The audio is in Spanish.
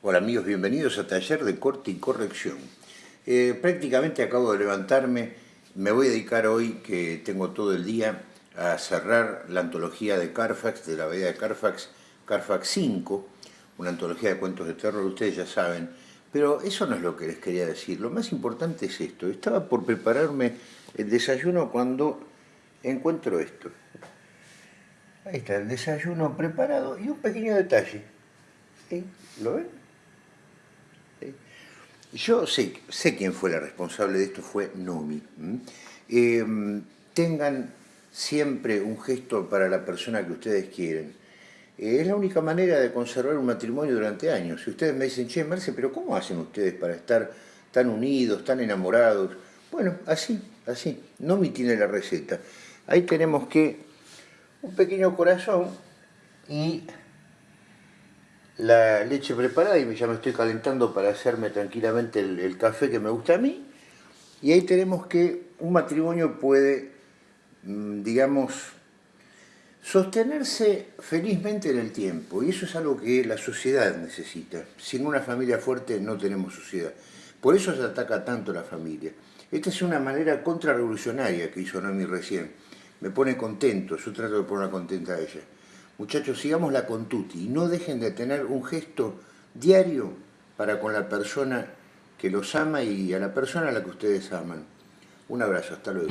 Hola amigos, bienvenidos a Taller de Corte y Corrección. Eh, prácticamente acabo de levantarme, me voy a dedicar hoy, que tengo todo el día, a cerrar la antología de Carfax, de la Bahía de Carfax, Carfax 5, una antología de cuentos de terror, ustedes ya saben, pero eso no es lo que les quería decir, lo más importante es esto, estaba por prepararme el desayuno cuando encuentro esto. Ahí está el desayuno preparado y un pequeño detalle. ¿Lo ven? Yo sé, quién fue la responsable de esto, fue Nomi. Em, tengan siempre un gesto para la persona que ustedes quieren. es la única manera de conservar un matrimonio durante años. Si ustedes me dicen, che, Marce, pero ¿cómo hacen ustedes para estar tan unidos, tan enamorados? Bueno, así, así. Nomi tiene la receta. Ahí tenemos que un pequeño corazón y la leche preparada y ya me estoy calentando para hacerme tranquilamente el, café que me gusta a mí. Y ahí tenemos que un matrimonio puede, mm, digamos, sostenerse felizmente en el tiempo. Y eso es algo que la sociedad necesita. Sin una familia fuerte no tenemos sociedad. Por eso se ataca tanto la familia. Esta es una manera contrarrevolucionaria que hizo Noemi recién. Me pone contento, yo trato de ponerla contenta a ella. Muchachos, sigámosla con tutti y no dejen de tener un gesto diario para con la persona que los ama y a la persona a la que ustedes aman. Un abrazo, hasta luego.